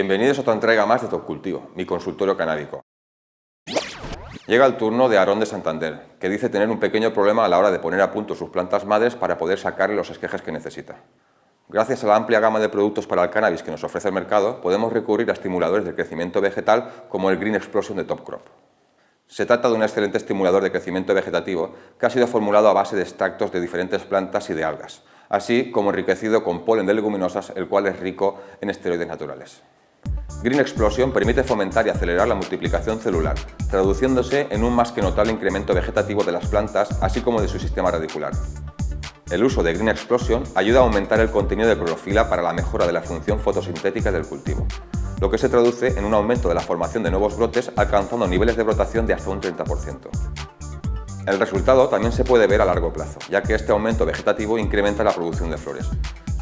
Bienvenidos a otra entrega más de Top Cultivo, mi consultorio canábico. Llega el turno de Aarón de Santander, que dice tener un pequeño problema a la hora de poner a punto sus plantas madres para poder sacarle los esquejes que necesita. Gracias a la amplia gama de productos para el cannabis que nos ofrece el mercado, podemos recurrir a estimuladores de crecimiento vegetal como el Green Explosion de Top Crop. Se trata de un excelente estimulador de crecimiento vegetativo que ha sido formulado a base de extractos de diferentes plantas y de algas, así como enriquecido con polen de leguminosas, el cual es rico en esteroides naturales. Green Explosion permite fomentar y acelerar la multiplicación celular, traduciéndose en un más que notable incremento vegetativo de las plantas, así como de su sistema radicular. El uso de Green Explosion ayuda a aumentar el contenido de clorofila para la mejora de la función fotosintética del cultivo, lo que se traduce en un aumento de la formación de nuevos brotes alcanzando niveles de brotación de hasta un 30%. El resultado también se puede ver a largo plazo, ya que este aumento vegetativo incrementa la producción de flores,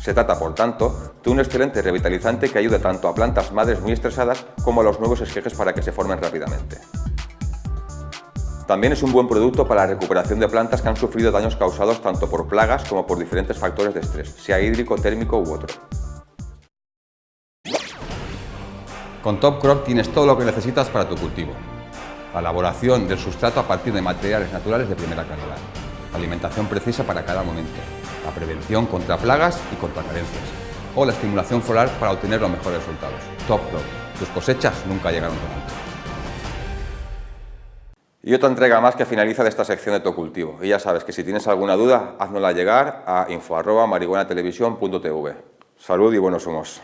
se trata, por tanto, de un excelente revitalizante que ayuda tanto a plantas madres muy estresadas como a los nuevos esquejes para que se formen rápidamente. También es un buen producto para la recuperación de plantas que han sufrido daños causados tanto por plagas como por diferentes factores de estrés, sea hídrico, térmico u otro. Con Top Crop tienes todo lo que necesitas para tu cultivo. La elaboración del sustrato a partir de materiales naturales de primera calidad. Alimentación precisa para cada momento la prevención contra plagas y contra carencias, o la estimulación floral para obtener los mejores resultados. Top Crop. Tus cosechas nunca llegaron tan alto. Y otra entrega más que finaliza de esta sección de tu cultivo. Y ya sabes que si tienes alguna duda, háznosla llegar a info.marihuanatelevisión.tv. Salud y buenos humos.